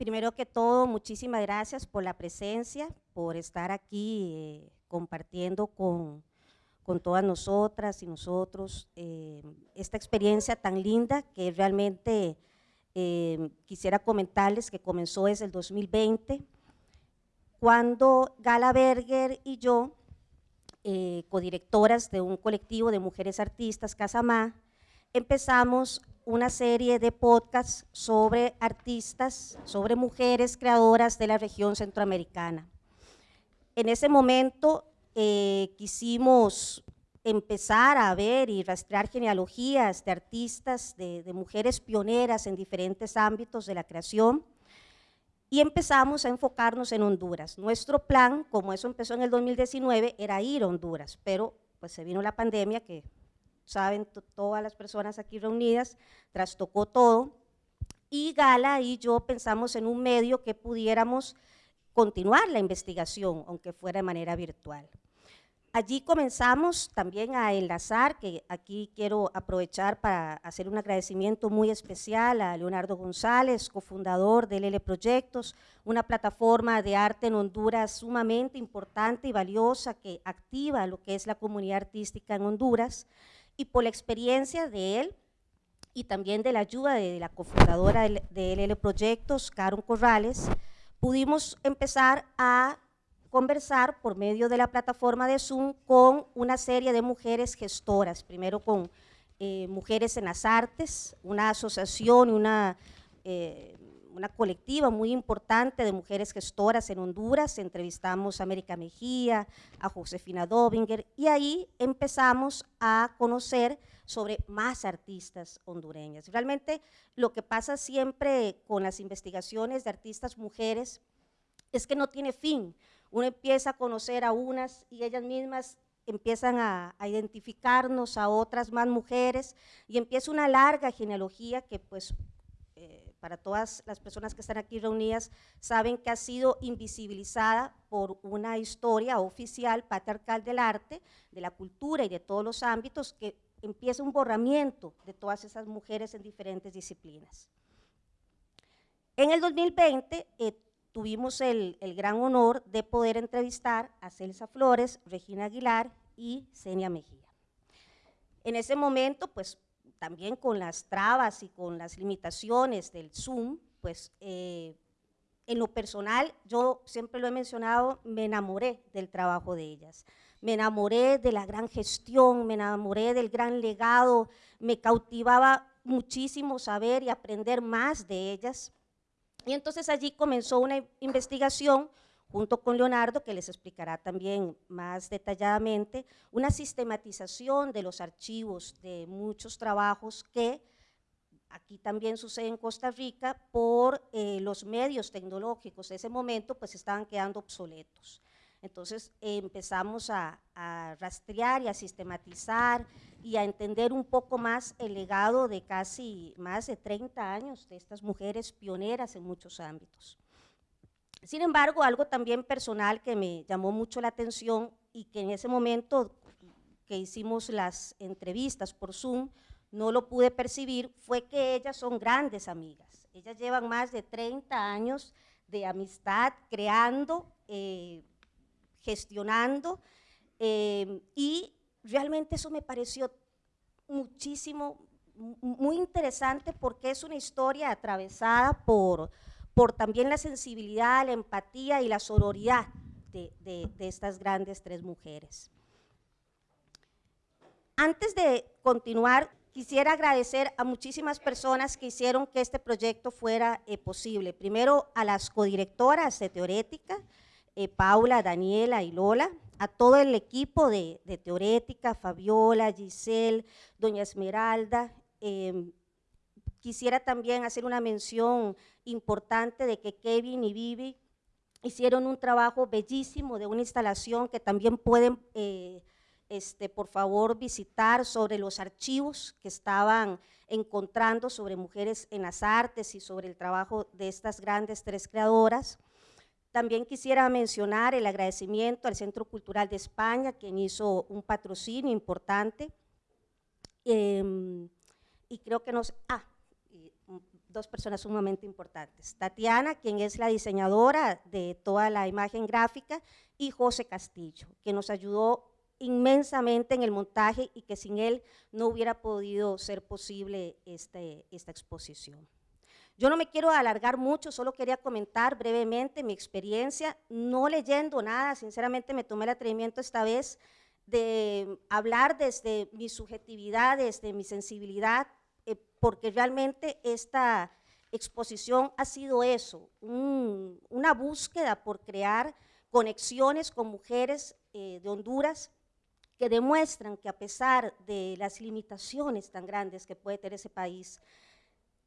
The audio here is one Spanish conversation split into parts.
Primero que todo, muchísimas gracias por la presencia, por estar aquí eh, compartiendo con, con, todas nosotras y nosotros eh, esta experiencia tan linda que realmente eh, quisiera comentarles que comenzó desde el 2020, cuando Gala Berger y yo, codirectoras de un colectivo de mujeres artistas, Casamá, empezamos una serie de podcasts sobre artistas, sobre mujeres creadoras de la región centroamericana. En ese momento eh, quisimos empezar a ver y rastrear genealogías de artistas, de, de, mujeres pioneras en diferentes ámbitos de la creación y empezamos a enfocarnos en Honduras. Nuestro plan, como eso empezó en el 2019, era ir a Honduras, pero pues se vino la pandemia que saben todas las personas aquí reunidas, trastocó todo, y Gala y yo pensamos en un medio que pudiéramos continuar la investigación, aunque fuera de manera virtual. Allí comenzamos también a enlazar, que aquí quiero aprovechar para hacer un agradecimiento muy especial a Leonardo González, cofundador de LL Proyectos, una plataforma de arte en Honduras sumamente importante y valiosa que activa lo que es la comunidad artística en Honduras, y por la experiencia de él y también de la ayuda de la cofundadora de LL Proyectos, Caron Corrales, pudimos empezar a conversar por medio de la plataforma de Zoom con una serie de mujeres gestoras, primero con eh, Mujeres en las Artes, una asociación, una, eh, una colectiva muy importante de mujeres gestoras en Honduras, entrevistamos a América Mejía, a Josefina Dobinger, y ahí empezamos a conocer sobre más artistas hondureñas. Realmente lo que pasa siempre con las investigaciones de artistas mujeres es que no tiene fin. Uno empieza a conocer a unas y ellas mismas empiezan a, identificarnos a otras más mujeres y empieza una larga genealogía que pues para todas las personas que están aquí reunidas saben que ha sido invisibilizada por una historia oficial patriarcal del arte, de la cultura y de todos los ámbitos que empieza un borramiento de todas esas mujeres en diferentes disciplinas. En el 2020 eh, tuvimos el, el, gran honor de poder entrevistar a Celsa Flores, Regina Aguilar y Senia Mejía. En ese momento, pues también con las trabas y con las limitaciones del Zoom, pues eh, en lo personal, yo siempre lo he mencionado, me enamoré del trabajo de ellas me enamoré de la gran gestión, me enamoré del gran legado, me cautivaba muchísimo saber y aprender más de ellas. Y entonces allí comenzó una investigación junto con Leonardo, que les explicará también más detalladamente, una sistematización de los archivos de muchos trabajos que aquí también sucede en Costa Rica por eh, los medios tecnológicos de ese momento pues estaban quedando obsoletos. Entonces empezamos a, rastrear y a sistematizar y a entender un poco más el legado de casi más de 30 años de estas mujeres pioneras en muchos ámbitos. Sin embargo, algo también personal que me llamó mucho la atención y que en ese momento que hicimos las entrevistas por Zoom, no lo pude percibir, fue que ellas son grandes amigas. Ellas llevan más de 30 años de amistad creando eh, gestionando eh, y realmente eso me pareció muchísimo, muy interesante porque es una historia atravesada por, por también la sensibilidad, la empatía y la sororidad de, estas grandes tres mujeres. Antes de continuar, quisiera agradecer a muchísimas personas que hicieron que este proyecto fuera eh, posible. Primero a las codirectoras de Teorética, eh, Paula, Daniela y Lola, a todo el equipo de, Teorética, Fabiola, Giselle, Doña Esmeralda. Em, quisiera también hacer una mención importante de que Kevin y Vivi hicieron un trabajo bellísimo de una instalación que también pueden, eh, este, por favor, visitar sobre los archivos que estaban encontrando sobre mujeres en las artes y sobre el trabajo de estas grandes tres creadoras. También quisiera mencionar el agradecimiento al Centro Cultural de España, quien hizo un patrocinio importante. Em, y creo que nos... Ah, dos personas sumamente importantes. Tatiana, quien es la diseñadora de toda la imagen gráfica, y José Castillo, que nos ayudó inmensamente en el montaje y que sin él no hubiera podido ser posible este, esta exposición. Yo no me quiero alargar mucho, solo quería comentar brevemente mi experiencia, no leyendo nada, sinceramente me tomé el atrevimiento esta vez de hablar desde mi subjetividad, desde mi sensibilidad, porque realmente esta exposición ha sido eso, una búsqueda por crear conexiones con mujeres eh, de Honduras que demuestran que a pesar de las limitaciones tan grandes que puede tener ese país,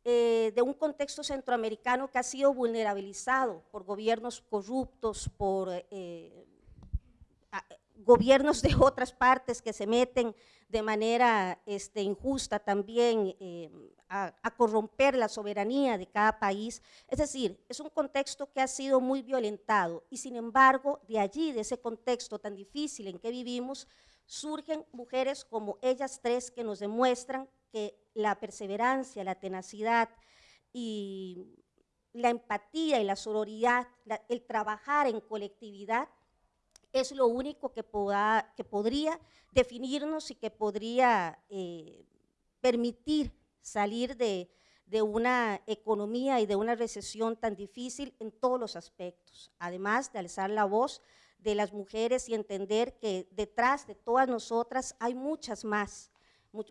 eh, de un contexto centroamericano que ha sido vulnerabilizado por gobiernos corruptos, por eh, gobiernos de otras partes que se meten de manera este, injusta también eh, a, corromper la soberanía de cada país. Es decir, es un contexto que ha sido muy violentado y sin embargo, de allí, de ese contexto tan difícil en que vivimos, surgen mujeres como ellas tres que nos demuestran que la perseverancia, la tenacidad y la empatía y la sororidad, el trabajar en colectividad, es lo único que, que podría definirnos y que podría eh, permitir salir de, de una economía y de una recesión tan difícil en todos los aspectos, además de alzar la voz de las mujeres y entender que detrás de todas nosotras hay muchas más,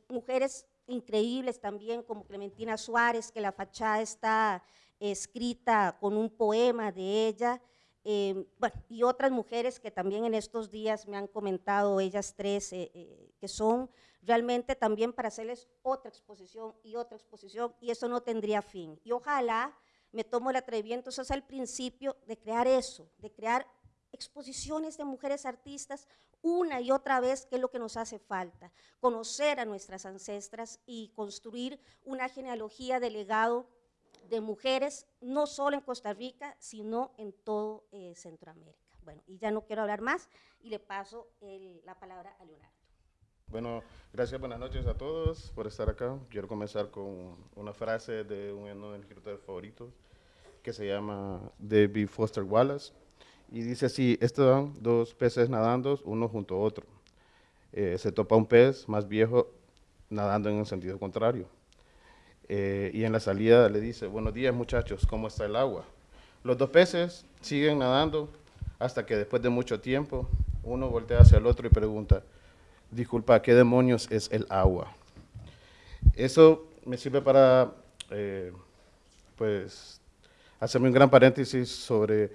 mujeres increíbles también como Clementina Suárez, que la fachada está escrita con un poema de ella, eh, bueno, y otras mujeres que también en estos días me han comentado, ellas tres, eh, eh, que son realmente también para hacerles otra exposición y otra exposición, y eso no tendría fin. Y ojalá me tomo el atrevimiento, eso es el principio de crear eso, de crear exposiciones de mujeres artistas una y otra vez, que es lo que nos hace falta, conocer a nuestras ancestras y construir una genealogía de legado de mujeres, no solo en Costa Rica, sino en todo eh, Centroamérica. Bueno, y ya no quiero hablar más y le paso la palabra a Leonardo. Bueno, gracias, buenas noches a todos por estar acá. Quiero comenzar con una frase de uno de mis escritores favoritos que se llama David Foster Wallace y dice así, están dos peces nadando, uno junto a otro. Eh, se topa un pez más viejo nadando en el sentido contrario. Eh, y en la salida le dice, buenos días muchachos, ¿cómo está el agua? Los dos peces siguen nadando hasta que después de mucho tiempo uno voltea hacia el otro y pregunta, disculpa, ¿qué demonios es el agua? Eso me sirve para, eh, pues, hacerme un gran paréntesis sobre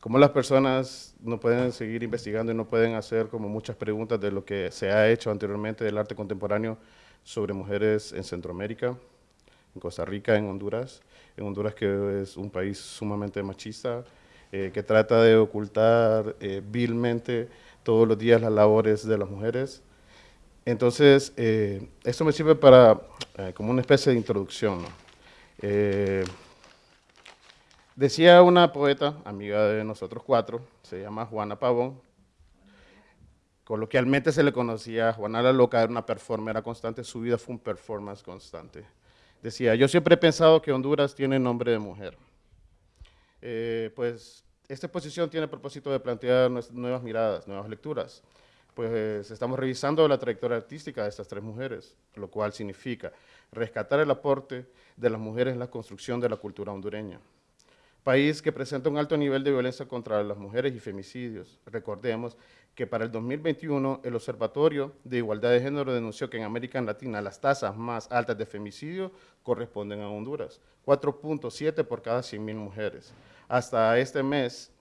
cómo las personas no pueden seguir investigando y no pueden hacer como muchas preguntas de lo que se ha hecho anteriormente del arte contemporáneo sobre mujeres en Centroamérica, en Costa Rica, en Honduras, en Honduras que es un país sumamente machista, eh, que trata de ocultar eh, vilmente todos los días las labores de las mujeres. Entonces, eh, esto me sirve para, como una especie de introducción. Decía una poeta, amiga de nosotros cuatro, se llama Juana Pavón, coloquialmente se le conocía a Juana la Loca, era una performer constante, su vida fue un performance constante. Decía, yo siempre he pensado que Honduras tiene nombre de mujer. Eh, pues esta exposición tiene propósito de plantear nuevas miradas, nuevas lecturas. Pues estamos revisando la trayectoria artística de estas tres mujeres, lo cual significa rescatar el aporte de las mujeres en la construcción de la cultura hondureña país que presenta un alto nivel de violencia contra las mujeres y femicidios. Recordemos que para el 2021 el Observatorio de Igualdad de Género denunció que en América Latina las tasas más altas de femicidio corresponden a Honduras, 4.7 por cada 100.000 mujeres. Hasta este mes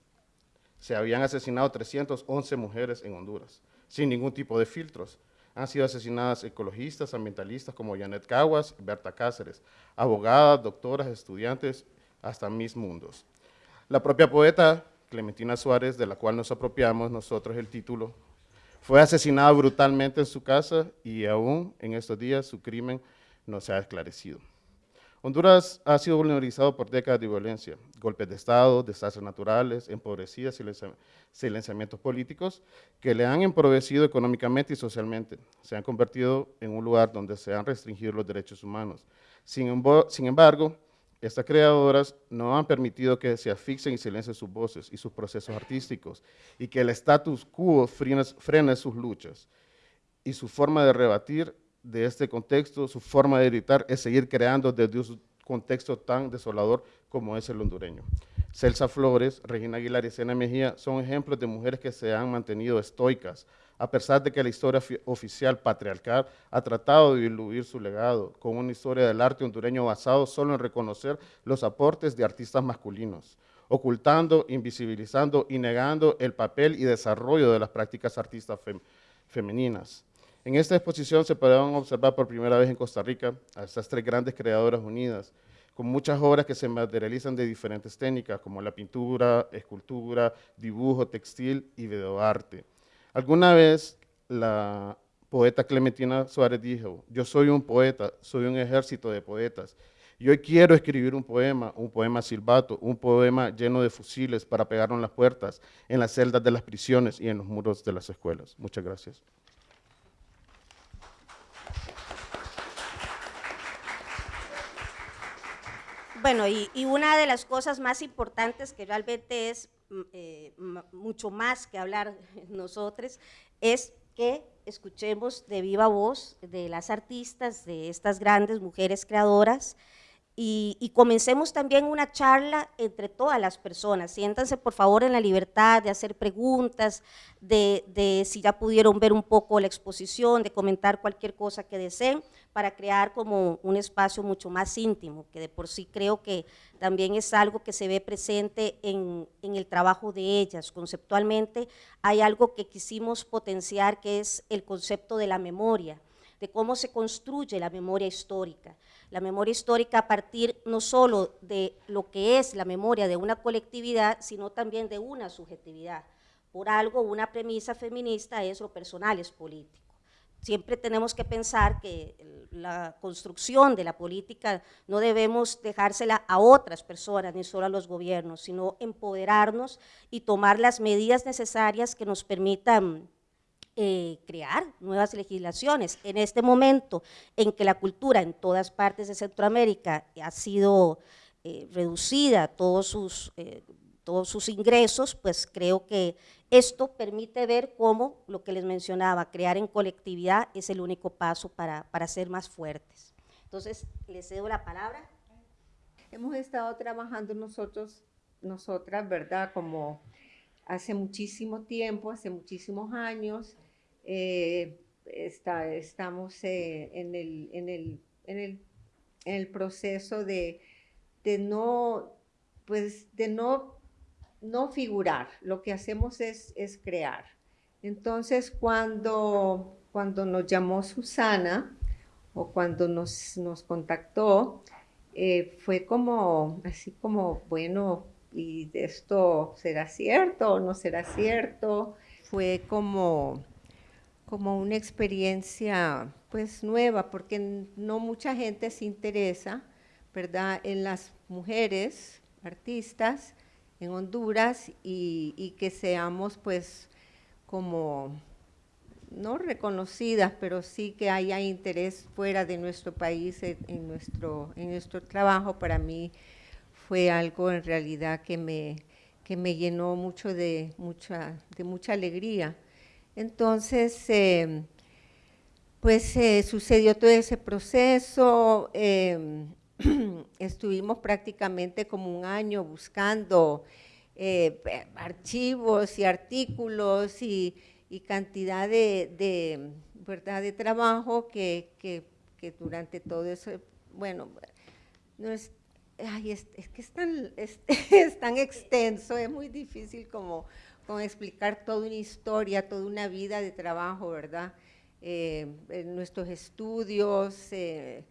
se habían asesinado 311 mujeres en Honduras, sin ningún tipo de filtros. Han sido asesinadas ecologistas, ambientalistas como Janet Caguas Berta Cáceres, abogadas, doctoras, estudiantes hasta mis mundos. La propia poeta Clementina Suárez, de la cual nos apropiamos nosotros el título, fue asesinada brutalmente en su casa y aún en estos días su crimen no se ha esclarecido. Honduras ha sido vulnerabilizado por décadas de violencia, golpes de Estado, desastres naturales, empobrecidas y silenciamientos políticos que le han empobrecido económicamente y socialmente. Se han convertido en un lugar donde se han restringido los derechos humanos. Sin, embargo, Estas creadoras no han permitido que se asfixien y silencien sus voces y sus procesos artísticos y que el status quo frene, sus luchas. Y su forma de rebatir de este contexto, su forma de editar es seguir creando desde un contexto tan desolador como es el hondureño. Celsa Flores, Regina Aguilar y Sena Mejía son ejemplos de mujeres que se han mantenido estoicas, a pesar de que la historia oficial patriarcal ha tratado de diluir su legado con una historia del arte hondureño basado solo en reconocer los aportes de artistas masculinos, ocultando, invisibilizando y negando el papel y desarrollo de las prácticas artistas femeninas. En esta exposición se podrán observar por primera vez en Costa Rica a estas tres grandes creadoras unidas, con muchas obras que se materializan de diferentes técnicas, como la pintura, escultura, dibujo, textil y videoarte. Alguna vez la poeta Clementina Suárez dijo, yo soy un poeta, soy un ejército de poetas, y hoy quiero escribir un poema, un poema silbato, un poema lleno de fusiles para pegarlo en las puertas, en las celdas de las prisiones y en los muros de las escuelas. Muchas gracias. Bueno, y, una de las cosas más importantes que realmente es eh, mucho más que hablar nosotros es que escuchemos de viva voz de las artistas, de estas grandes mujeres creadoras, y, comencemos también una charla entre todas las personas. Siéntanse por favor en la libertad de hacer preguntas, de, si ya pudieron ver un poco la exposición, de comentar cualquier cosa que deseen, para crear como un espacio mucho más íntimo, que de por sí creo que también es algo que se ve presente en, en el trabajo de ellas. Conceptualmente hay algo que quisimos potenciar que es el concepto de la memoria, de cómo se construye la memoria histórica la memoria histórica a partir no solo de lo que es la memoria de una colectividad, sino también de una subjetividad. Por algo, una premisa feminista es lo personal es político. Siempre tenemos que pensar que la construcción de la política no debemos dejársela a otras personas, ni solo a los gobiernos, sino empoderarnos y tomar las medidas necesarias que nos permitan eh, crear nuevas legislaciones. En este momento en que la cultura en todas partes de Centroamérica ha sido eh, reducida, todos sus, eh, todos sus ingresos, pues creo que esto permite ver cómo, lo que les mencionaba, crear en colectividad es el único paso para, para ser más fuertes. Entonces, les cedo la palabra. Hemos estado trabajando nosotros, nosotras, ¿verdad? Como hace muchísimo tiempo, hace muchísimos años, eh, está, estamos eh, en, el, en, el, en, el, en, el, proceso de, de, no, pues, de no, no figurar, lo que hacemos es, es crear. Entonces, cuando, cuando nos llamó Susana, o cuando nos, nos contactó, eh, fue como, así como, bueno, ¿y esto será cierto o no será cierto? Fue como, como una experiencia pues nueva, porque no mucha gente se interesa, ¿verdad?, en las mujeres artistas en Honduras y, que seamos pues como no reconocidas, pero sí que haya interés fuera de nuestro país en, nuestro, en nuestro trabajo, para mí fue algo en realidad que me, que me llenó mucho de mucha, de mucha alegría. Entonces, em, pues eh, sucedió todo ese proceso, em, estuvimos prácticamente como un año buscando eh, archivos y artículos y, cantidad de, de trabajo que, durante todo eso, bueno, no es, es, que es tan, es tan extenso, es muy difícil como con explicar toda una historia, toda una vida de trabajo, ¿verdad? Eh, nuestros estudios, eh,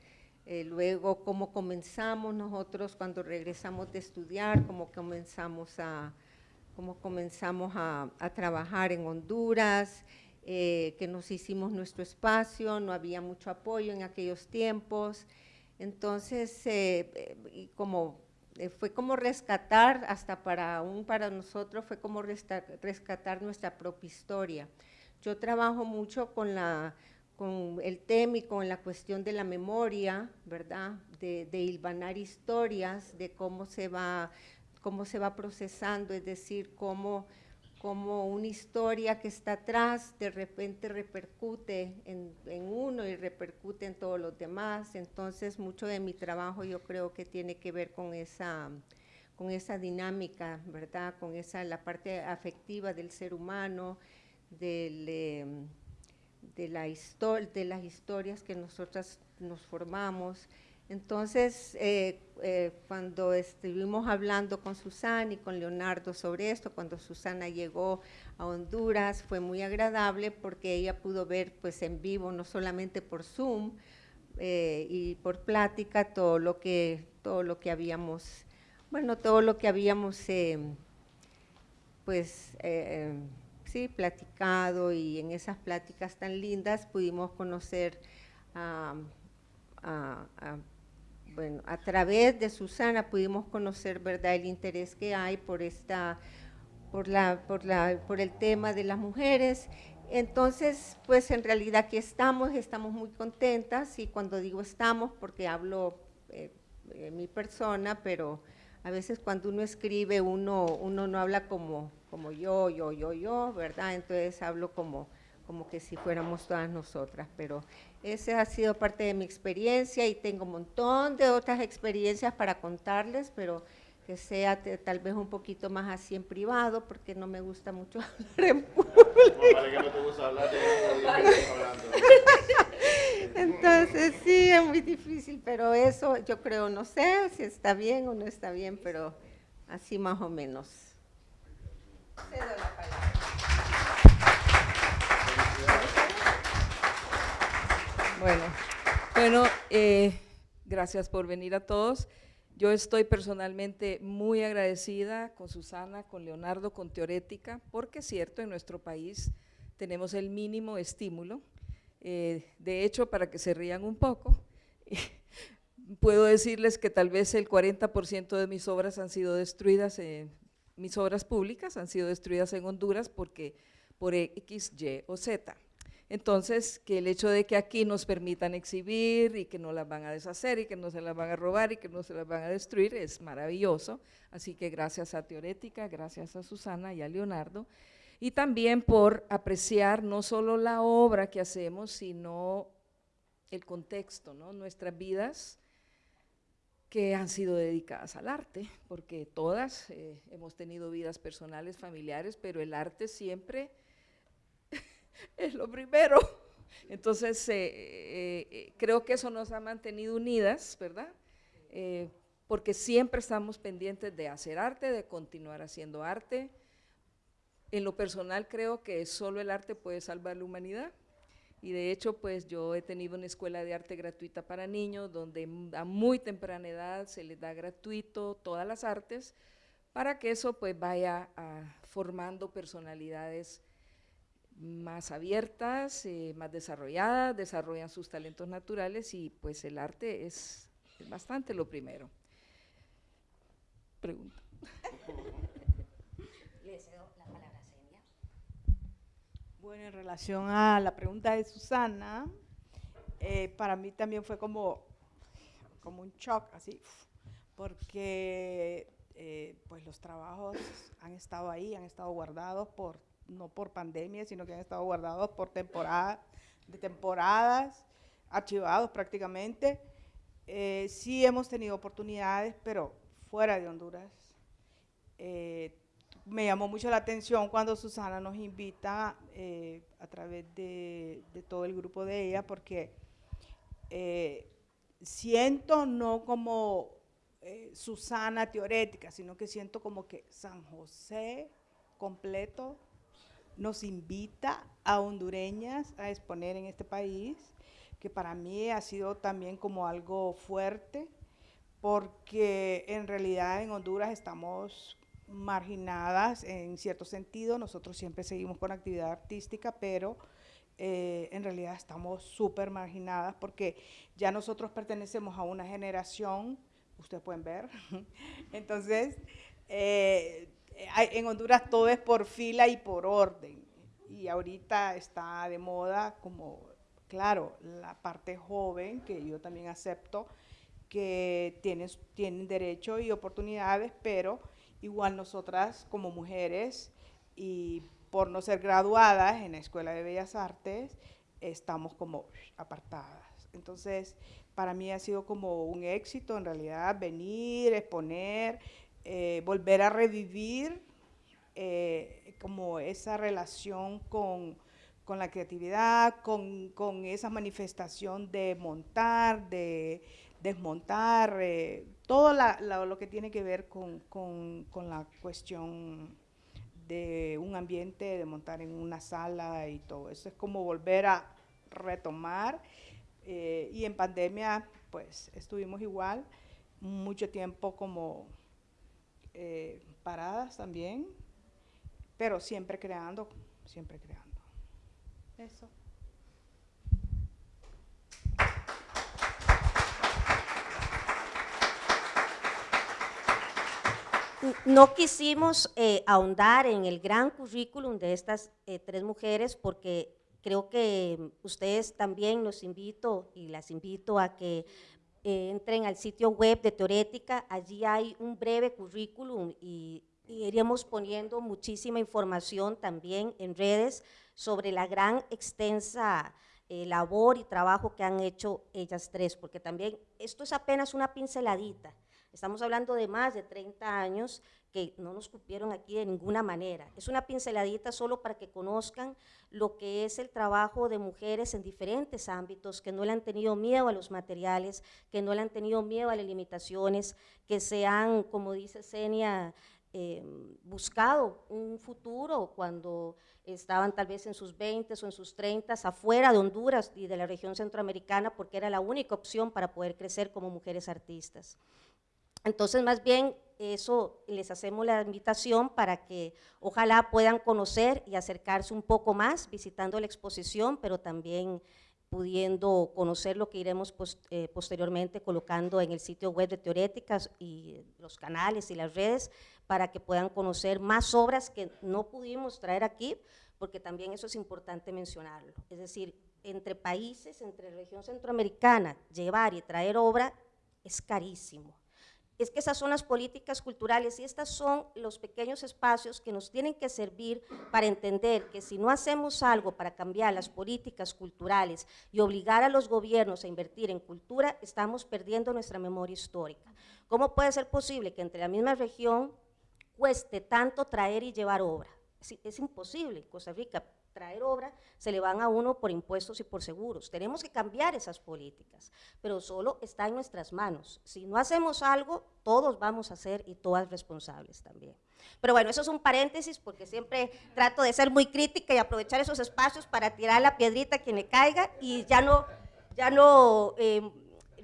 eh, luego cómo comenzamos nosotros cuando regresamos de estudiar, cómo comenzamos a, cómo comenzamos a, trabajar en Honduras, que nos hicimos nuestro espacio, no había mucho apoyo en aquellos tiempos, entonces, como eh, fue como rescatar, hasta para aún para nosotros, fue como rescatar nuestra propia historia. Yo trabajo mucho con la, con el tema y con la cuestión de la memoria, ¿verdad? De, de hilvanar historias, de cómo se va cómo se va procesando, es decir, cómo, cómo una historia que está atrás de repente repercute en, uno y repercute en todos los demás. Entonces, mucho de mi trabajo yo creo que tiene que ver con esa, con esa dinámica, ¿verdad? Con esa, la parte afectiva del ser humano, eh, de, la de las historias que nosotras nos formamos. Entonces, eh, eh, cuando estuvimos hablando con Susana y con Leonardo sobre esto, cuando Susana llegó a Honduras, fue muy agradable porque ella pudo ver pues en vivo, no solamente por Zoom eh, y por plática, todo lo que, todo lo que habíamos, bueno, todo lo que habíamos pues sí, platicado y en esas pláticas tan lindas pudimos conocer a, bueno, a través de Susana pudimos conocer, ¿verdad?, el interés que hay por esta, por la, por la, por el tema de las mujeres. Entonces, pues en realidad aquí estamos, estamos muy contentas y cuando digo estamos, porque hablo eh, mi persona, pero a veces cuando uno escribe uno, uno no habla como, como yo, yo, yo, yo, ¿verdad? Entonces hablo como, como que si fuéramos todas nosotras, pero esa ha sido parte de mi experiencia y tengo un montón de otras experiencias para contarles, pero que sea tal vez un poquito más así en privado, porque no me gusta mucho hablar en público. Entonces sí, es muy difícil, pero eso yo creo, no sé si está bien o no está bien, pero así más o menos. Cedo la palabra. Bueno, bueno eh, gracias por venir a todos. Yo estoy personalmente muy agradecida con Susana, con Leonardo, con Teorética, porque es cierto, en nuestro país tenemos el mínimo estímulo. Eh, de hecho, para que se rían un poco, puedo decirles que tal vez el 40% de mis obras han sido destruidas, mis obras públicas han sido destruidas en Honduras porque por X, Y o Z. Entonces, que el hecho de que aquí nos permitan exhibir y que no las van a deshacer y que no se las van a robar y que no se las van a destruir es maravilloso. Así que gracias a Teorética, gracias a Susana y a Leonardo. Y también por apreciar no solo la obra que hacemos, sino el contexto, ¿no? nuestras vidas que han sido dedicadas al arte, porque todas eh, hemos tenido vidas personales, familiares, pero el arte siempre es lo primero. Entonces, eh, eh, eh, creo que eso nos ha mantenido unidas, ¿verdad? porque siempre estamos pendientes de hacer arte, de continuar haciendo arte. En lo personal creo que solo el arte puede salvar la humanidad. Y de hecho, pues yo he tenido una escuela de arte gratuita para niños, donde a muy temprana edad se les da gratuito todas las artes, para que eso pues vaya formando personalidades más abiertas, eh, más desarrolladas, desarrollan sus talentos naturales y pues el arte es, bastante lo primero. Pregunta. Le cedo la palabra Bueno, en relación a la pregunta de Susana, eh, para mí también fue como, como un shock, así, porque eh, pues los trabajos han estado ahí, han estado guardados por no por pandemia, sino que han estado guardados por temporada, de temporadas, archivados prácticamente. Eh, sí hemos tenido oportunidades, pero fuera de Honduras. Eh, me llamó mucho la atención cuando Susana nos invita eh, a través de, de, todo el grupo de ella, porque siento no como Susana teorética, sino que siento como que San José completo nos invita a hondureñas a exponer en este país, que para mí ha sido también como algo fuerte, porque en realidad en Honduras estamos marginadas en cierto sentido, nosotros siempre seguimos con actividad artística, pero eh, en realidad estamos súper marginadas porque ya nosotros pertenecemos a una generación, ustedes pueden ver, entonces eh, en Honduras todo es por fila y por orden. Y ahorita está de moda como claro, la parte joven, que yo también acepto, que tienes, tienen derecho y oportunidades, pero igual nosotras como mujeres y por no ser graduadas en la Escuela de Bellas Artes, estamos como apartadas. Entonces, para mí ha sido como un éxito en realidad venir, exponer, eh, volver a revivir eh, como esa relación con, la creatividad, con, esa manifestación de montar, de desmontar, eh, todo lo que tiene que ver con, con la cuestión de un ambiente, de montar en una sala y todo. Eso es como volver a retomar y en pandemia, pues estuvimos igual, mucho tiempo como eh, paradas también, pero siempre creando, siempre creando. Eso. No quisimos eh, ahondar en el gran currículum de estas tres mujeres porque Creo que ustedes también los invito y las invito a que eh, entren al sitio web de Teorética, allí hay un breve currículum y, iríamos poniendo muchísima información también en redes sobre la gran extensa eh, labor y trabajo que han hecho ellas tres, porque también esto es apenas una pinceladita, estamos hablando de más de 30 años que no nos cupieron aquí de ninguna manera. Es una pinceladita solo para que conozcan lo que es el trabajo de mujeres en diferentes ámbitos, que no le han tenido miedo a los materiales, que no le han tenido miedo a las limitaciones, que se han, como dice Senia, em, buscado un futuro cuando estaban tal vez en sus 20 o en sus 30 afuera de Honduras y de la región centroamericana porque era la única opción para poder crecer como mujeres artistas. Entonces, más bien, eso les hacemos la invitación para que ojalá puedan conocer y acercarse un poco más visitando la exposición, pero también pudiendo conocer lo que iremos eh, posteriormente colocando en el sitio web de Teoréticas y los canales y las redes para que puedan conocer más obras que no pudimos traer aquí, porque también eso es importante mencionarlo. Es decir, entre países, entre región centroamericana, llevar y traer obra es carísimo es que esas son las políticas culturales y estos son los pequeños espacios que nos tienen que servir para entender que si no hacemos algo para cambiar las políticas culturales y obligar a los gobiernos a invertir en cultura, estamos perdiendo nuestra memoria histórica. ¿Cómo puede ser posible que entre la misma región cueste tanto traer y llevar obra? Es, imposible. Costa Rica traer obra, se le van a uno por impuestos y por seguros. Tenemos que cambiar esas políticas, pero solo está en nuestras manos. Si no hacemos algo, todos vamos a ser y todas responsables también. Pero bueno, eso es un paréntesis porque siempre trato de ser muy crítica y aprovechar esos espacios para tirar la piedrita a quien le caiga y ya no, ya no eh,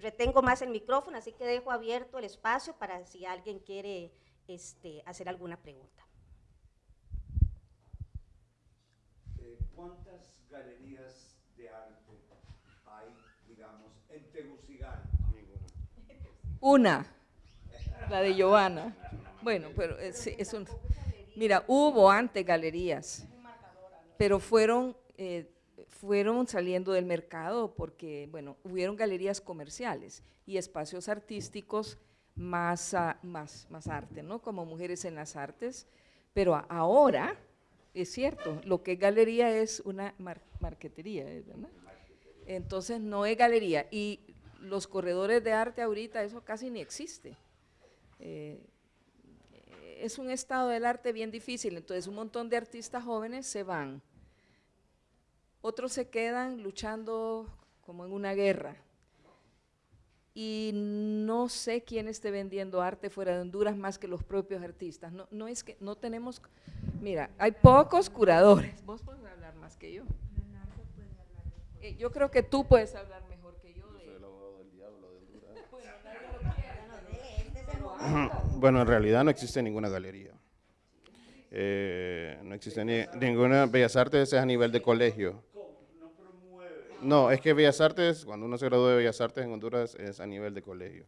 retengo más el micrófono, así que dejo abierto el espacio para si alguien quiere este, hacer alguna pregunta. ¿Cuántas galerías de arte hay, digamos, en Tegucigalpa? Una, la de Giovanna. Bueno, pero es, es un... Mira, hubo antes galerías, pero fueron, eh, fueron saliendo del mercado porque, bueno, hubieron galerías comerciales y espacios artísticos más, más, más arte, ¿no? Como Mujeres en las Artes, pero ahora es cierto, lo que es galería es una marquetería, ¿verdad? Entonces no es galería. Y los corredores de arte ahorita eso casi ni existe. Eh, es un estado del arte bien difícil, entonces un montón de artistas jóvenes se van, otros se quedan luchando como en una guerra, y no sé quién esté vendiendo arte fuera de Honduras más que los propios artistas. No, no es que no tenemos, mira, hay pocos curadores. Vos puedes hablar más que yo. Eh, yo creo que tú puedes hablar mejor que yo. De, el abogado del diablo de Honduras. Bueno, en realidad no existe ninguna galería. Eh, no existe ni, ninguna Bellas Artes es a nivel de colegio. No, es que Bellas Artes, cuando uno se gradúa de Bellas Artes en Honduras, es a nivel de colegio.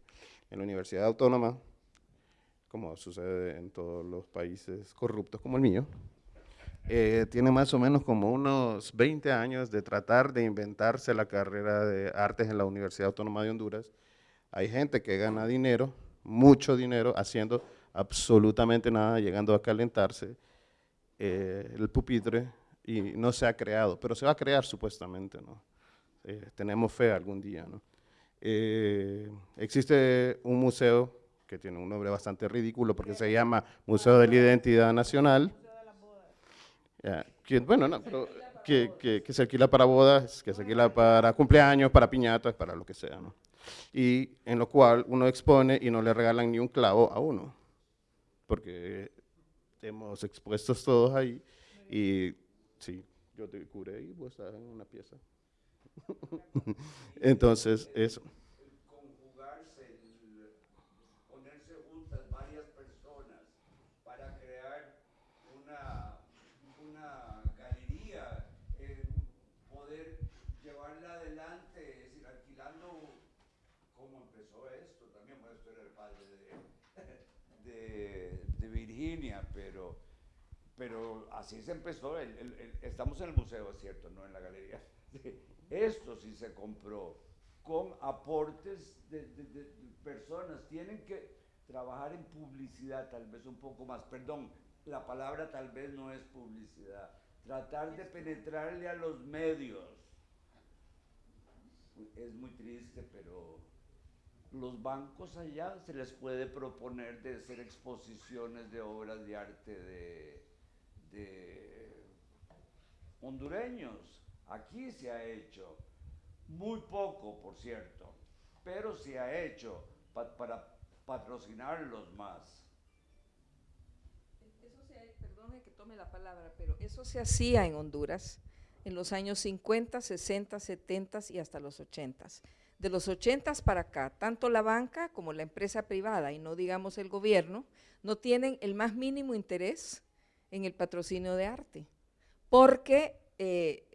En la Universidad Autónoma, como sucede en todos los países corruptos como el mío, eh, tiene más o menos como unos 20 años de tratar de inventarse la carrera de artes en la Universidad Autónoma de Honduras. Hay gente que gana dinero, mucho dinero, haciendo absolutamente nada, llegando a calentarse eh, el pupitre y no se ha creado, pero se va a crear supuestamente, ¿no? Eh, tenemos fe algún día, ¿no? Eh, existe un museo que tiene un nombre bastante ridículo porque se llama Museo de la Identidad Nacional. Ya, que, bueno, no, pero que, que- que se alquila para bodas, que se alquila para cumpleaños, para piñatas, para lo que sea, ¿no? Y en lo cual uno expone y no le regalan ni un clavo a uno, porque hemos expuestos todos ahí y sí, yo te curé y vos estás en una pieza. Entonces, eso. conjugarse, ponerse juntas varias personas para crear una, una galería, eh, poder llevarla adelante, es decir, alquilando cómo empezó esto, también bueno, esto era el padre de, de, Virginia, pero, pero así se empezó, el- estamos en el museo, es cierto, no en la galería. Esto sí se compró con aportes de, de- de- de personas. Tienen que trabajar en publicidad tal vez un poco más. Perdón, la palabra tal vez no es publicidad. Tratar de penetrarle a los medios. Es muy triste, pero los bancos allá se les puede proponer de hacer exposiciones de obras de arte de, de hondureños. Aquí se ha hecho, muy poco por cierto, pero se ha hecho pa- para patrocinarlos más. Eso se, perdone que tome la palabra, pero eso se hacía en Honduras en los años 50, 60, 70 y hasta los 80. De los 80 para acá, tanto la banca como la empresa privada, y no digamos el gobierno, no tienen el más mínimo interés en el patrocinio de arte, porque eh,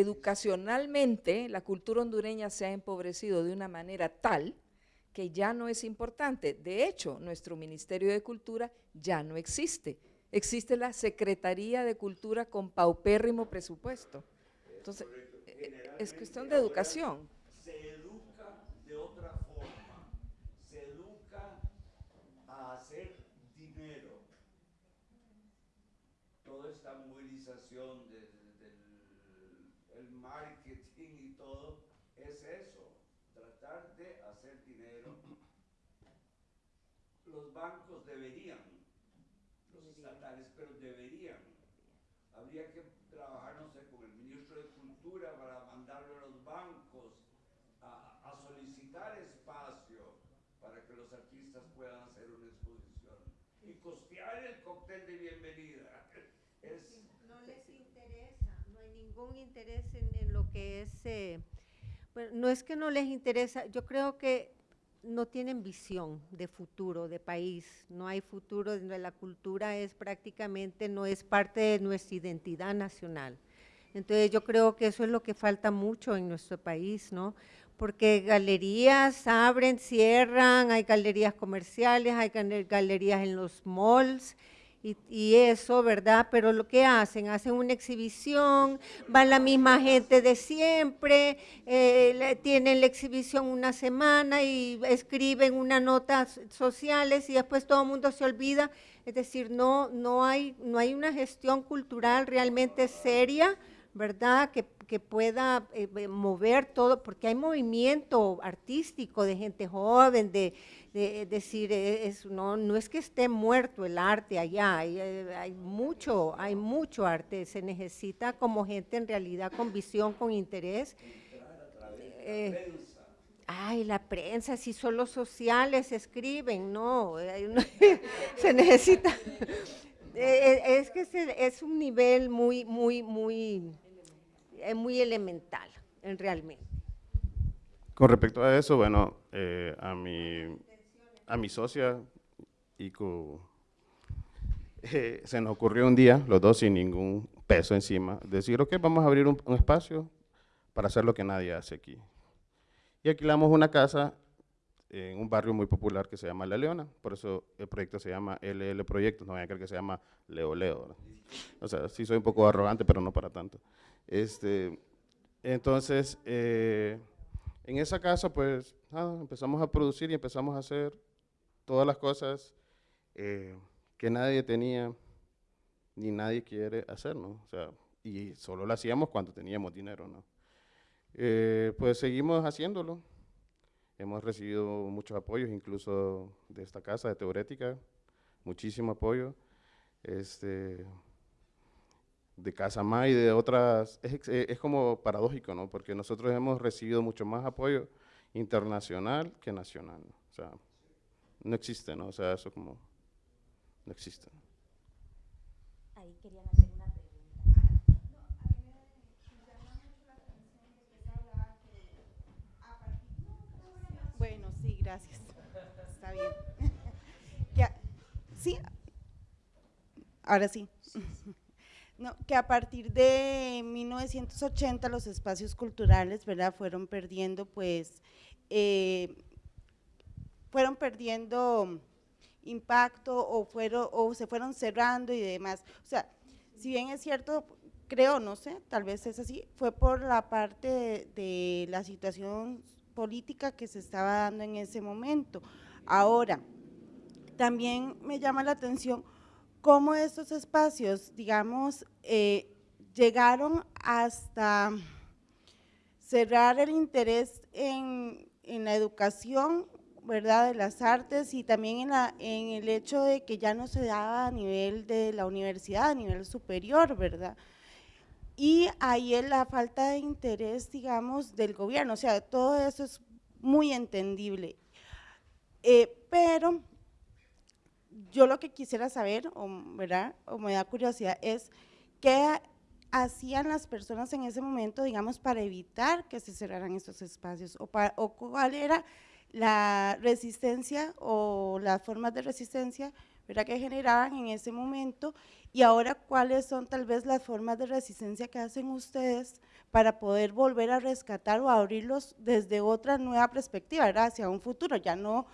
educacionalmente la cultura hondureña se ha empobrecido de una manera tal que ya no es importante. De hecho, nuestro Ministerio de Cultura ya no existe. Existe la Secretaría de Cultura con paupérrimo presupuesto. Entonces, eh, es cuestión de educación. Se educa de otra forma, se educa a hacer dinero. Toda esta movilización de- de- del el marketing y todo es eso, tratar de hacer dinero. Los bancos deberían, los estatales, pero deberían. Habría que trabajar, no sé, con el ministro de Cultura para mandarlo a los bancos a, a solicitar espacio para que los artistas puedan hacer una exposición y costear el cóctel de bienvenida. Es, No les interesa, no hay ningún interés en, en lo que es, eh, bueno, no es que no les interesa, yo creo que no tienen visión de futuro, de país, no hay futuro, la cultura es prácticamente, no es parte de nuestra identidad nacional. Entonces yo creo que eso es lo que falta mucho en nuestro país, ¿no? Porque galerías abren, cierran, hay galerías comerciales, hay galerías en los malls, y, y eso, ¿verdad? Pero lo que hacen, hacen una exhibición, va la misma gente de siempre, eh, tienen la exhibición una semana y escriben unas notas sociales y después todo el mundo se olvida. Es decir, no, no, hay, no hay una gestión cultural realmente seria, ¿verdad? Que, que pueda eh, mover todo, porque hay movimiento artístico de gente joven, de, de- decir, eh, es, no, no es que esté muerto el arte allá, hay, eh, hay mucho, hay mucho arte, se necesita como gente en realidad con visión, con interés. Eh, Ay, la prensa, si son los sociales escriben, no, se necesita. Es que es un nivel muy, muy, muy, eh, muy elemental, en realmente. Con respecto a eso, bueno, eh, a, mi, a mi socia, Ico, eh, se nos ocurrió un día, los dos sin ningún peso encima, decir, ok, vamos a abrir un, un espacio para hacer lo que nadie hace aquí. Y alquilamos una casa en un barrio muy popular que se llama La Leona, por eso el proyecto se llama LL Proyectos, no vayan a creer que se llama Leo Leo. O sea, sí soy un poco arrogante, pero no para tanto. Este, entonces, eh, en esa casa, pues, nada, empezamos a producir y empezamos a hacer todas las cosas eh, que nadie tenía ni nadie quiere hacer, ¿no? O sea, y solo lo hacíamos cuando teníamos dinero, ¿no? Eh, pues seguimos haciéndolo. Hemos recibido muchos apoyos, incluso de esta casa de Teorética, muchísimo apoyo. Este, de Casa May y de otras, es, es como paradójico, ¿no? Porque nosotros hemos recibido mucho más apoyo internacional que nacional, ¿no? O sea, no existe, ¿no? O sea, eso como, no existe. Ahí querían hacer una pregunta. Bueno, sí, gracias. Está bien. Ya, sí, ahora sí. No, que a partir de 1980 los espacios culturales, ¿verdad? Fueron perdiendo, pues, eh, fueron perdiendo impacto o fueron o se fueron cerrando y demás. O sea, si bien es cierto, creo, no sé, tal vez es así, fue por la parte de, de la situación política que se estaba dando en ese momento. Ahora, también me llama la atención cómo estos espacios, digamos, eh, llegaron hasta cerrar el interés en, en la educación, ¿verdad?, de las artes y también en, la, en el hecho de que ya no se daba a nivel de la universidad, a nivel superior, ¿verdad? Y ahí es la falta de interés, digamos, del gobierno, o sea, todo eso es muy entendible. Eh, pero yo lo que quisiera saber, o, ¿verdad? o me da curiosidad, es qué hacían las personas en ese momento, digamos, para evitar que se cerraran estos espacios, o, pa- o cuál era la resistencia o las formas de resistencia ¿verdad? que generaban en ese momento, y ahora cuáles son tal vez las formas de resistencia que hacen ustedes para poder volver a rescatar o abrirlos desde otra nueva perspectiva, ¿verdad? hacia un futuro, ya no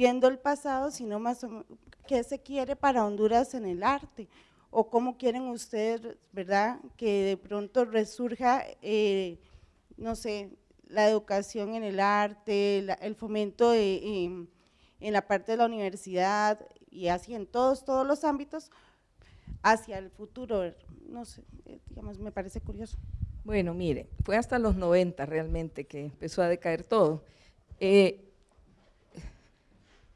viendo el pasado, sino más o qué se quiere para Honduras en el arte, o cómo quieren ustedes, ¿verdad?, que de pronto resurja, eh, no sé, la educación en el arte, el fomento en la parte de la universidad y así en todos, todos los ámbitos hacia el futuro, no sé, eh, digamos, me parece curioso. Bueno, mire, fue hasta los 90 realmente que empezó a decaer todo. Eh,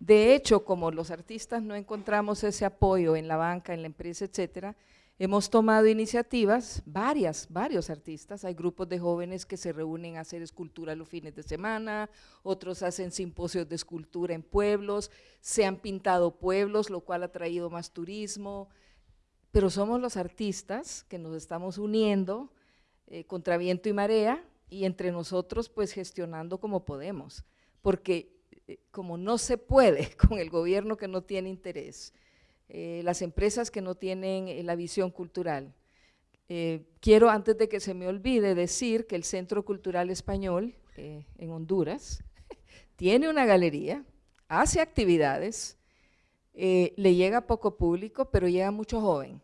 de hecho, como los artistas no encontramos ese apoyo en la banca, en la empresa, etcétera, hemos tomado iniciativas, varias, varios artistas, hay grupos de jóvenes que se reúnen a hacer escultura los fines de semana, otros hacen simposios de escultura en pueblos, se han pintado pueblos, lo cual ha traído más turismo, pero somos los artistas que nos estamos uniendo eh, contra viento y marea y entre nosotros pues gestionando como podemos, porque como no se puede con el gobierno que no tiene interés, eh, las empresas que no tienen eh, la visión cultural. Eh, quiero antes de que se me olvide decir que el Centro Cultural Español eh, en Honduras tiene una galería, hace actividades, eh, le llega poco público, pero llega mucho joven.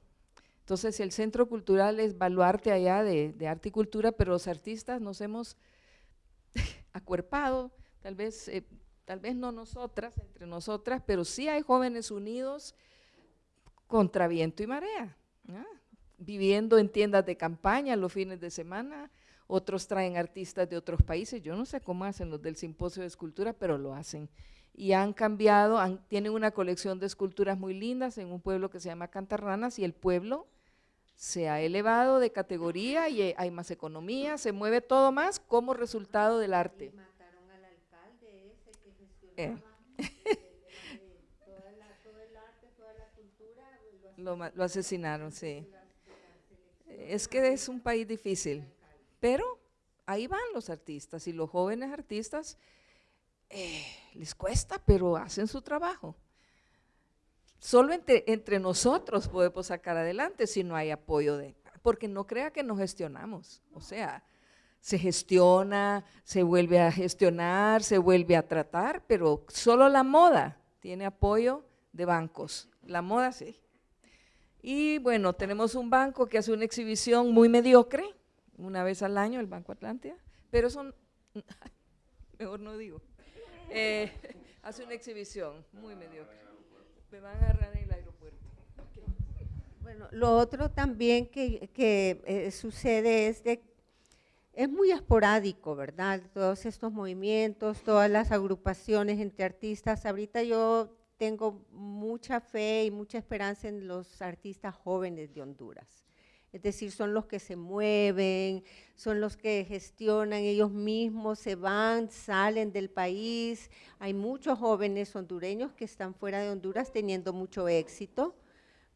Entonces, el Centro Cultural es baluarte allá de, de arte y cultura, pero los artistas nos hemos acuerpado, tal vez, eh, tal vez no nosotras, entre nosotras, pero sí hay jóvenes unidos contra viento y marea, viviendo en tiendas de campaña los fines de semana, otros traen artistas de otros países, yo no sé cómo hacen los del simposio de escultura, pero lo hacen. Y han cambiado, tienen una colección de esculturas muy lindas en un pueblo que se llama Cantarranas y el pueblo se ha elevado de categoría y hay más economía, se mueve todo más como resultado del arte. Mataron al alcalde ese que Eh. gestionaba toda la, todo el arte, toda la lo ma- lo asesinaron, sí. Es que es un país difícil, pero ahí van los artistas y los jóvenes artistas eh, les cuesta, pero hacen su trabajo. Solo entre, entre nosotros podemos sacar adelante si no hay apoyo de, porque no crea que nos gestionamos, o sea, se gestiona, se vuelve a gestionar, se vuelve a tratar, pero solo la moda tiene apoyo de bancos. La moda sí. Y bueno, tenemos un banco que hace una exhibición muy mediocre, una vez al año, el Banco Atlántida, pero son, mejor no digo, eh, hace una exhibición muy mediocre. Me van a agarrar en el aeropuerto. Bueno, lo otro también que, que eh, sucede es de es muy esporádico, ¿verdad? Todos estos movimientos, todas las agrupaciones entre artistas. Ahorita yo tengo mucha fe y mucha esperanza en los artistas jóvenes de Honduras. Es decir, son los que se mueven, son los que gestionan ellos mismos, se van, salen del país. Hay muchos jóvenes hondureños que están fuera de Honduras teniendo mucho éxito,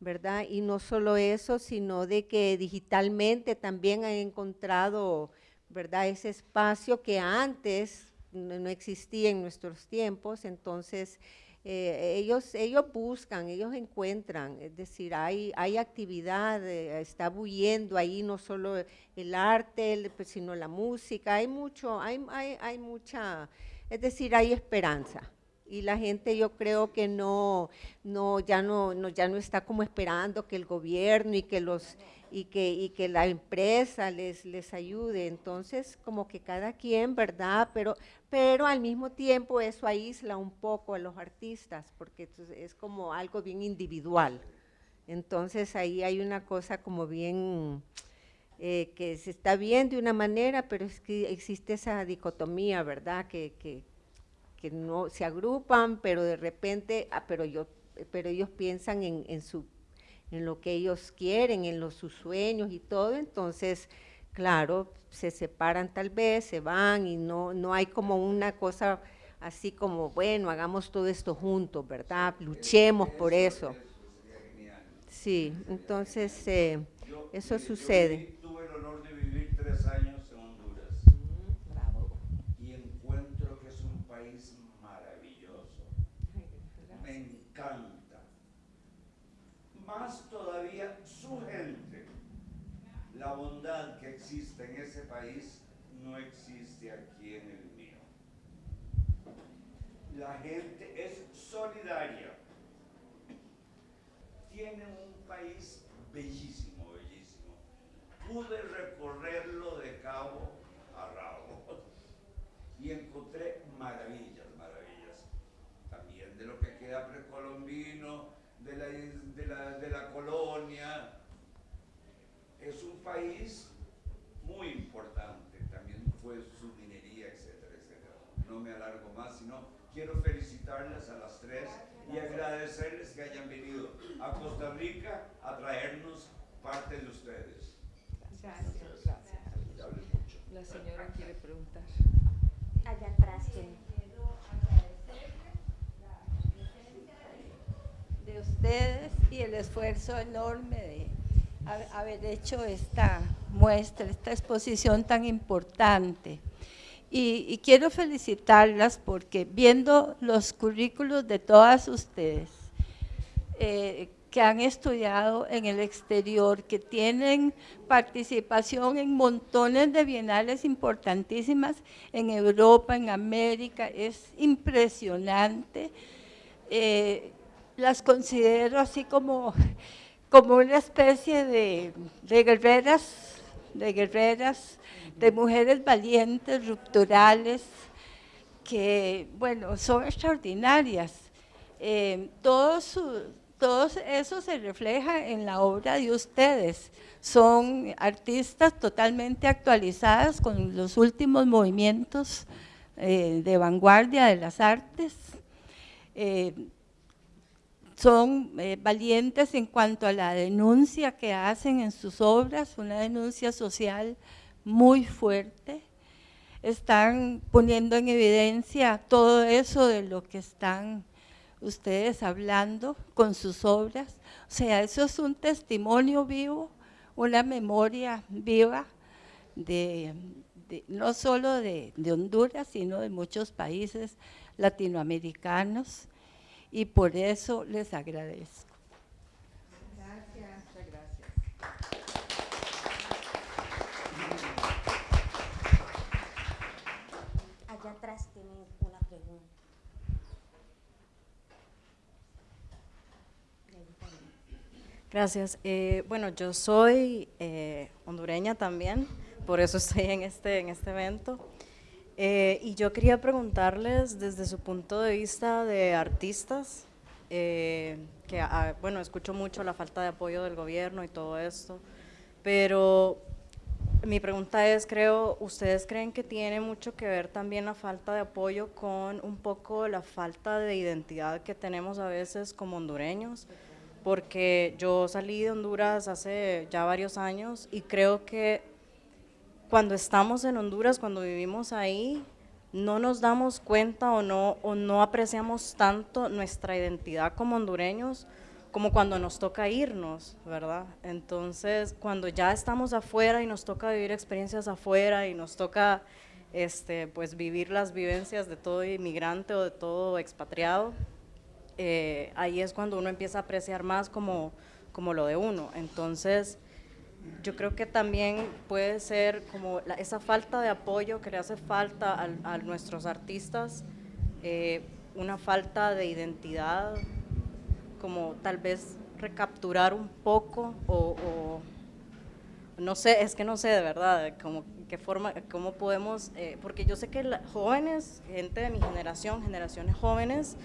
¿verdad? Y no solo eso, sino de que digitalmente también han encontrado ¿verdad? Ese espacio que antes no existía en nuestros tiempos, entonces eh, ellos, ellos buscan, ellos encuentran, es decir, hay, hay actividad, eh, está bulliendo ahí no solo el arte, pues, sino la música, hay mucho, hay, hay, hay mucha, es decir, hay esperanza y la gente yo creo que no, no, ya no, no, ya no está como esperando que el gobierno y que los y que, y que la empresa les, les ayude. Entonces, como que cada quien, ¿verdad? Pero, pero al mismo tiempo eso aísla un poco a los artistas, porque es como algo bien individual. Entonces ahí hay una cosa como bien, eh, que se está bien de una manera, pero es que existe esa dicotomía, ¿verdad? Que, que, que no se agrupan, pero de repente, ah, pero, yo, pero ellos piensan en, en su en lo que ellos quieren, en los, sus sueños y todo, entonces, claro, se separan tal vez, se van y no, no hay como una cosa así como, bueno, hagamos todo esto juntos, ¿verdad? Luchemos por eso. Sí, entonces eh, eso sucede. tuve el honor de vivir tres años en Honduras y encuentro que es un país maravilloso. Me encanta más todavía su gente. La bondad que existe en ese país no existe aquí en el mío. La gente es solidaria. Tiene un país bellísimo, bellísimo. Pude recorrerlo de cabo a rabo y encontré maravillas, maravillas. También de lo que queda precolombino, de la, de la, de la colonia. Es un país muy importante, también fue su minería, etcétera, etcétera. No me alargo más, sino quiero felicitarles a las tres y agradecerles que hayan venido a Costa Rica a traernos parte de ustedes. Gracias. Gracias. La señora quiere preguntar. Allá atrás ustedes y el esfuerzo enorme de haber hecho esta muestra, esta exposición tan importante. Y, quiero felicitarlas porque viendo los currículos de todas ustedes eh, que han estudiado en el exterior, que tienen participación en montones de bienales importantísimas en Europa, en América, es impresionante. Eh, las considero así como, como una especie de, guerreras, de guerreras, de mujeres valientes, rupturales, que, bueno, son extraordinarias. Eh, todo, todo eso se refleja en la obra de ustedes. Son artistas totalmente actualizadas con los últimos movimientos eh, de vanguardia de las artes. Eh, son eh, valientes en cuanto a la denuncia que hacen en sus obras, una denuncia social muy fuerte. Están poniendo en evidencia todo eso de lo que están ustedes hablando con sus obras. O sea, eso es un testimonio vivo, una memoria viva de, no solo de Honduras, sino de muchos países latinoamericanos y por eso les agradezco. Gracias. Allá atrás tienen una pregunta. Gracias. Eh, bueno, yo soy eh, hondureña también, por eso estoy en este, en este evento. Eh, y yo quería preguntarles desde su punto de vista de artistas, que ah, bueno, escucho mucho la falta de apoyo del gobierno y todo esto, pero mi pregunta es, creo, ¿ustedes creen que tiene mucho que ver también la falta de apoyo con un poco la falta de identidad que tenemos a veces como hondureños? Porque yo salí de Honduras hace ya varios años y creo que cuando estamos en Honduras, cuando vivimos ahí, no nos damos cuenta o no, o no apreciamos tanto nuestra identidad como hondureños como cuando nos toca irnos, ¿verdad? Entonces, cuando ya estamos afuera y nos toca vivir experiencias afuera y nos toca este, pues vivir las vivencias de todo inmigrante o de todo expatriado, eh, ahí es cuando uno empieza a apreciar más como, como lo de uno. Entonces, yo creo que también puede ser como esa falta de apoyo que le hace falta a, nuestros artistas, eh, una falta de identidad, como tal vez recapturar un poco o, no sé, es que no sé de verdad, como qué forma, cómo podemos, eh, porque yo sé que jóvenes, gente de mi generación, generaciones jóvenes,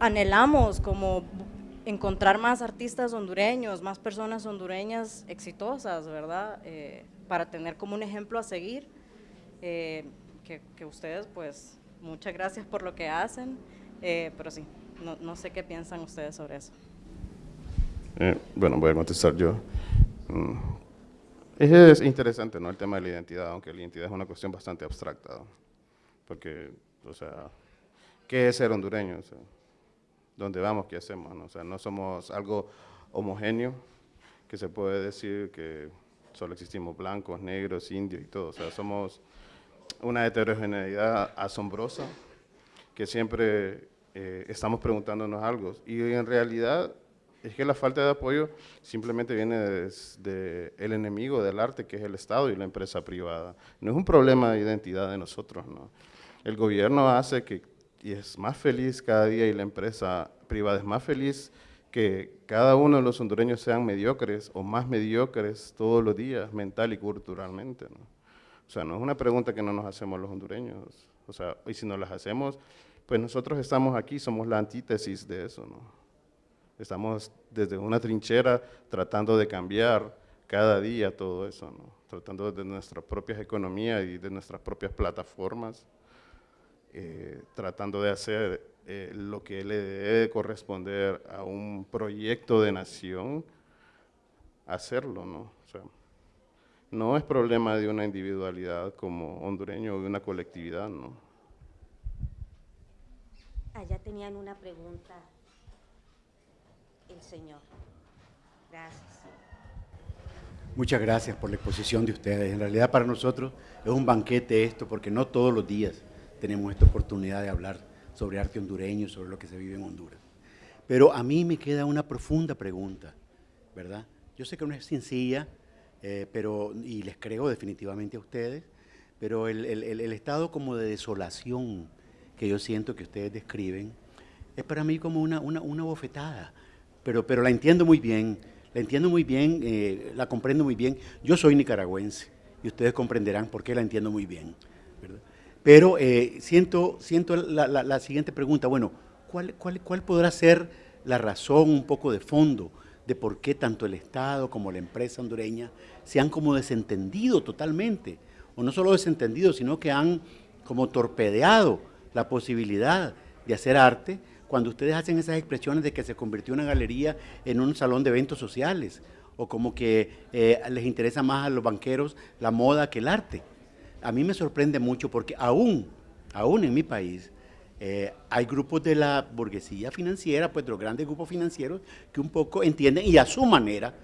anhelamos como encontrar más artistas hondureños, más personas hondureñas exitosas, ¿verdad? Eh, para tener como un ejemplo a seguir, eh, que, ustedes, pues, muchas gracias por lo que hacen, pero sí, no, no sé qué piensan ustedes sobre eso. Eh, bueno, voy a contestar yo. Mm. Es interesante, ¿no? El tema de la identidad, aunque la identidad es una cuestión bastante abstracta. Porque, o sea, ¿qué es ser hondureño? O sea, ¿Dónde vamos? ¿Qué hacemos? O sea, no somos algo homogéneo, que se puede decir que solo existimos blancos, negros, indios y todo. O sea, somos una heterogeneidad asombrosa que siempre eh, estamos preguntándonos algo. Y en realidad es que la falta de apoyo simplemente viene del el enemigo del arte, que es el Estado y la empresa privada. No es un problema de identidad de nosotros, ¿no? El gobierno hace que, y es más feliz cada día, y la empresa privada es más feliz que cada uno de los hondureños sean mediocres o más mediocres todos los días, mental y culturalmente, ¿no? O sea, no es una pregunta que no nos hacemos los hondureños. O sea, y si nos las hacemos, pues nosotros estamos aquí, somos la antítesis de eso, ¿no? Estamos desde una trinchera tratando de cambiar cada día todo eso, ¿no? Tratando de nuestras propias economías y de nuestras propias plataformas, eh, tratando de hacer eh, lo que le debe corresponder a un proyecto de nación, hacerlo, ¿no? O sea, no es problema de una individualidad como hondureño o de una colectividad, ¿no? Allá ah, tenían una pregunta el señor. Gracias. Muchas gracias por la exposición de ustedes. En realidad para nosotros es un banquete esto, porque no todos los días tenemos esta oportunidad de hablar sobre arte hondureño, sobre lo que se vive en Honduras. Pero a mí me queda una profunda pregunta, ¿verdad? Yo sé que no es sencilla, eh, pero, y les creo definitivamente a ustedes, pero el, el estado como de desolación que yo siento que ustedes describen, es para mí como una, una, bofetada, pero, pero la entiendo muy bien, la entiendo muy bien, eh, la comprendo muy bien. Yo soy nicaragüense y ustedes comprenderán por qué la entiendo muy bien. Pero eh, siento, siento la, siguiente pregunta, bueno, ¿cuál, cuál, ¿cuál podrá ser la razón un poco de fondo de por qué tanto el Estado como la empresa hondureña se han como desentendido totalmente? O no solo desentendido, sino que han como torpedeado la posibilidad de hacer arte cuando ustedes hacen esas expresiones de que se convirtió una galería en un salón de eventos sociales o como que eh, les interesa más a los banqueros la moda que el arte. A mí me sorprende mucho porque aún, aún en mi país, eh, hay grupos de la burguesía financiera, pues de los grandes grupos financieros, que un poco entienden y a su manera,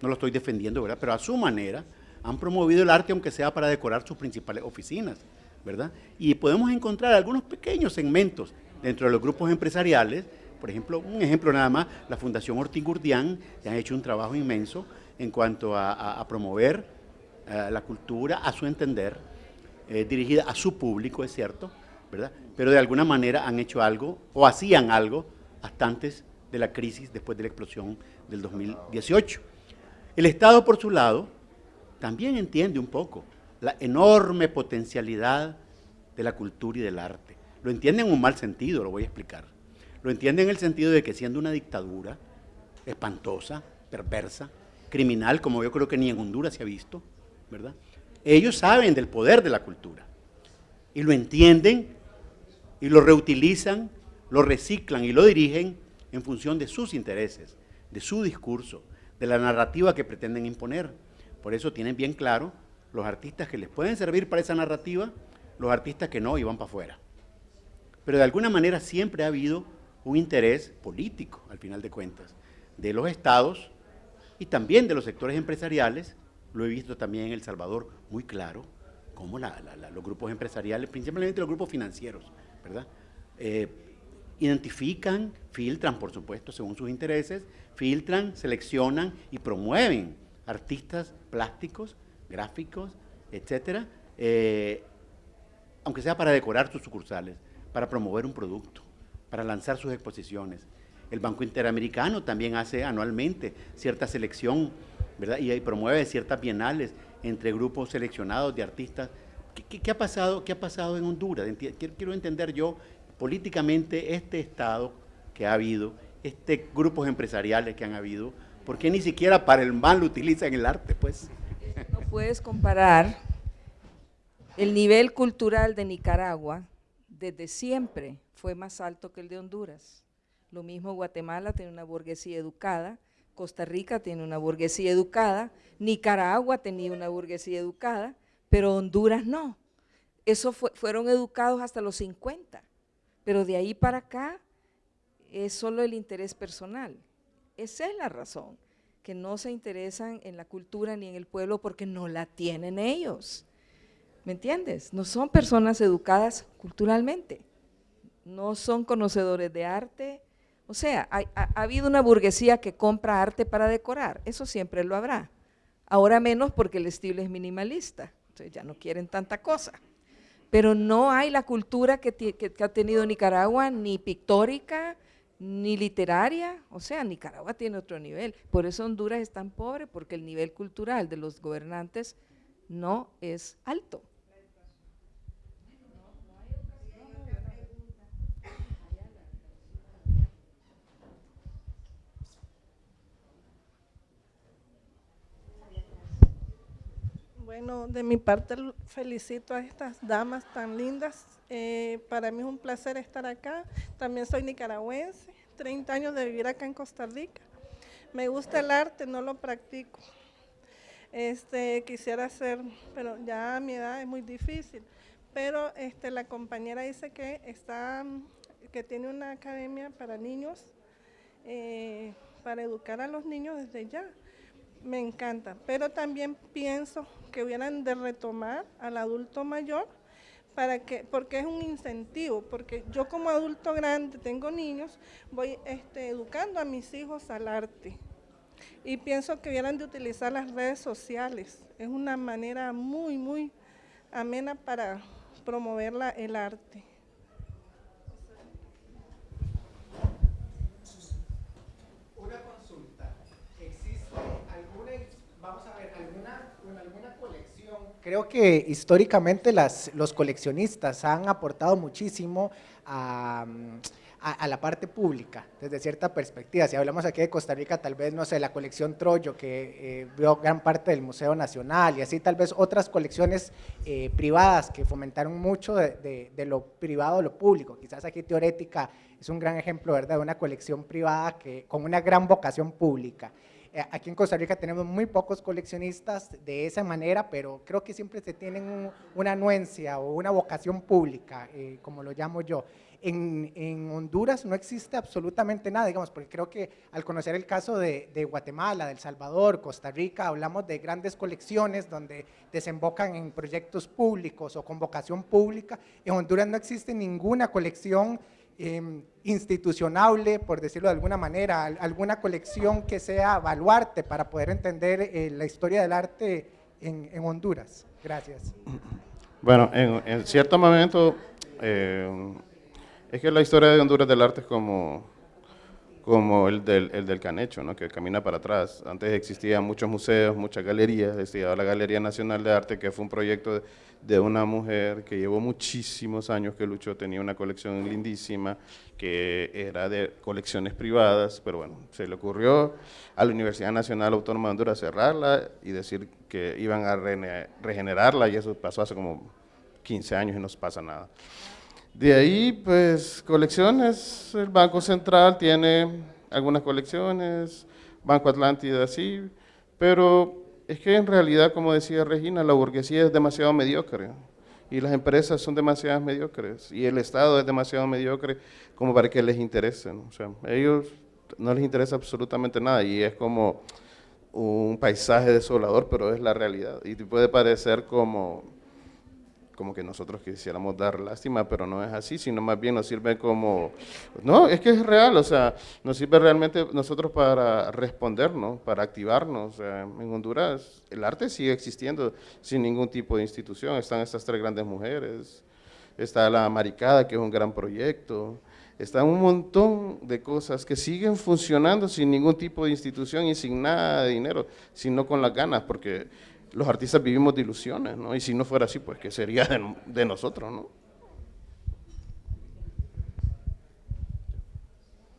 no lo estoy defendiendo, ¿verdad? Pero a su manera han promovido el arte aunque sea para decorar sus principales oficinas. ¿verdad? Y podemos encontrar algunos pequeños segmentos dentro de los grupos empresariales, por ejemplo, un ejemplo nada más, la Fundación Ortiz Gurdián, que han hecho un trabajo inmenso en cuanto a, promover eh, la cultura a su entender, eh, dirigida a su público, es cierto, ¿verdad? Pero de alguna manera han hecho algo, o hacían algo, hasta antes de la crisis después de la explosión del 2018. El Estado, por su lado, también entiende un poco la enorme potencialidad de la cultura y del arte. Lo entiende en un mal sentido, lo voy a explicar. Lo entiende en el sentido de que siendo una dictadura espantosa, perversa, criminal, como yo creo que ni en Honduras se ha visto, ¿verdad? Ellos saben del poder de la cultura y lo entienden y lo reutilizan, lo reciclan y lo dirigen en función de sus intereses, de su discurso, de la narrativa que pretenden imponer. Por eso tienen bien claro los artistas que les pueden servir para esa narrativa, los artistas que no y van para afuera. Pero de alguna manera siempre ha habido un interés político, al final de cuentas, de los estados y también de los sectores empresariales, lo he visto también en El Salvador muy claro, como los grupos empresariales, principalmente los grupos financieros, ¿verdad? Eh, identifican, filtran, por supuesto, según sus intereses, filtran, seleccionan y promueven artistas plásticos, gráficos, etcétera, eh, aunque sea para decorar sus sucursales, para promover un producto, para lanzar sus exposiciones. El Banco Interamericano también hace anualmente cierta selección, ¿verdad? Y, promueve ciertas bienales entre grupos seleccionados de artistas. ¿Qué, ha, pasado, qué ha pasado en Honduras? Quiero entender yo políticamente este Estado que ha habido, este grupos empresariales que han habido, ¿por qué ni siquiera para el mal utilizan el arte? Pues? No puedes comparar el nivel cultural de Nicaragua desde siempre fue más alto que el de Honduras. Lo mismo Guatemala tiene una burguesía educada, Costa Rica tiene una burguesía educada, Nicaragua tenía una burguesía educada, pero Honduras no. Eso fueron educados hasta los 50, pero de ahí para acá es solo el interés personal. Esa es la razón, que no se interesan en la cultura ni en el pueblo porque no la tienen ellos. ¿Me entiendes? No son personas educadas culturalmente, no son conocedores de arte. O sea, ha, habido una burguesía que compra arte para decorar, eso siempre lo habrá. Ahora menos porque el estilo es minimalista, entonces ya no quieren tanta cosa. Pero no hay la cultura que, que ha tenido Nicaragua, ni pictórica, ni literaria, o sea, Nicaragua tiene otro nivel. Por eso Honduras es tan pobre, porque el nivel cultural de los gobernantes no es alto. Bueno, de mi parte felicito a estas damas tan lindas. Eh, para mí es un placer estar acá. También soy nicaragüense, 30 años de vivir acá en Costa Rica. Me gusta el arte, no lo practico. Este, quisiera hacer, pero ya a mi edad es muy difícil. Pero este, la compañera dice que, está, que tiene una academia para niños, eh, para educar a los niños desde ya me encanta, pero también pienso que hubieran de retomar al adulto mayor para que, porque es un incentivo, porque yo como adulto grande tengo niños, voy este, educando a mis hijos al arte y pienso que hubieran de utilizar las redes sociales, es una manera muy, muy amena para promover el arte. Creo que históricamente las, los coleccionistas han aportado muchísimo a, la parte pública, desde cierta perspectiva. Si hablamos aquí de Costa Rica, tal vez, no sé, la colección Troyo, que eh, vio gran parte del Museo Nacional, y así tal vez otras colecciones eh, privadas que fomentaron mucho de, lo privado a lo público. Quizás aquí Teorética es un gran ejemplo, ¿verdad?, de una colección privada que, con una gran vocación pública. Eh, aquí en Costa Rica tenemos muy pocos coleccionistas de esa manera, pero creo que siempre se tienen una anuencia o una vocación pública, eh, como lo llamo yo. En, Honduras no existe absolutamente nada, digamos, porque creo que al conocer el caso de, de, Guatemala, de El Salvador, Costa Rica, hablamos de grandes colecciones donde desembocan en proyectos públicos o con vocación pública. En Honduras no existe ninguna colección Em, institucionable, por decirlo de alguna manera, alguna colección que sea baluarte para poder entender eh, la historia del arte en, Honduras. Gracias. Bueno, en, cierto momento, eh, es que la historia de Honduras del arte es como, como el del, el del Canecho, ¿no? que camina para atrás. Antes existían muchos museos, muchas galerías, existía la Galería Nacional de Arte, que fue un proyecto de, una mujer que llevó muchísimos años que luchó, tenía una colección lindísima, que era de colecciones privadas, pero bueno, se le ocurrió a la Universidad Nacional Autónoma de Honduras cerrarla y decir que iban a regenerarla, y eso pasó hace como 15 años y no pasa nada. De ahí, pues, colecciones, el Banco Central tiene algunas colecciones, Banco Atlántida sí, pero es que en realidad, como decía Regina, la burguesía es demasiado mediocre y las empresas son demasiado mediocres y el Estado es demasiado mediocre como para que les interese. ¿no? O sea, a ellos no les interesa absolutamente nada y es como un paisaje desolador, pero es la realidad y puede parecer como como que nosotros quisiéramos dar lástima, pero no es así, sino más bien nos sirve como, no, es que es real, o sea, nos sirve realmente nosotros para respondernos, para activarnos. En Honduras el arte sigue existiendo sin ningún tipo de institución, están estas tres grandes mujeres, está la Maricada, que es un gran proyecto, está un montón de cosas que siguen funcionando sin ningún tipo de institución y sin nada de dinero, sino con las ganas, porque los artistas vivimos de ilusiones, ¿no? Y si no fuera así, pues, ¿qué sería de, de nosotros, no?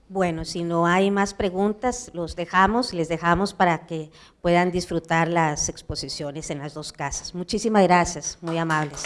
Bueno, si no hay más preguntas, los dejamos, les dejamos para que puedan disfrutar las exposiciones en las dos casas. Muchísimas gracias, muy amables.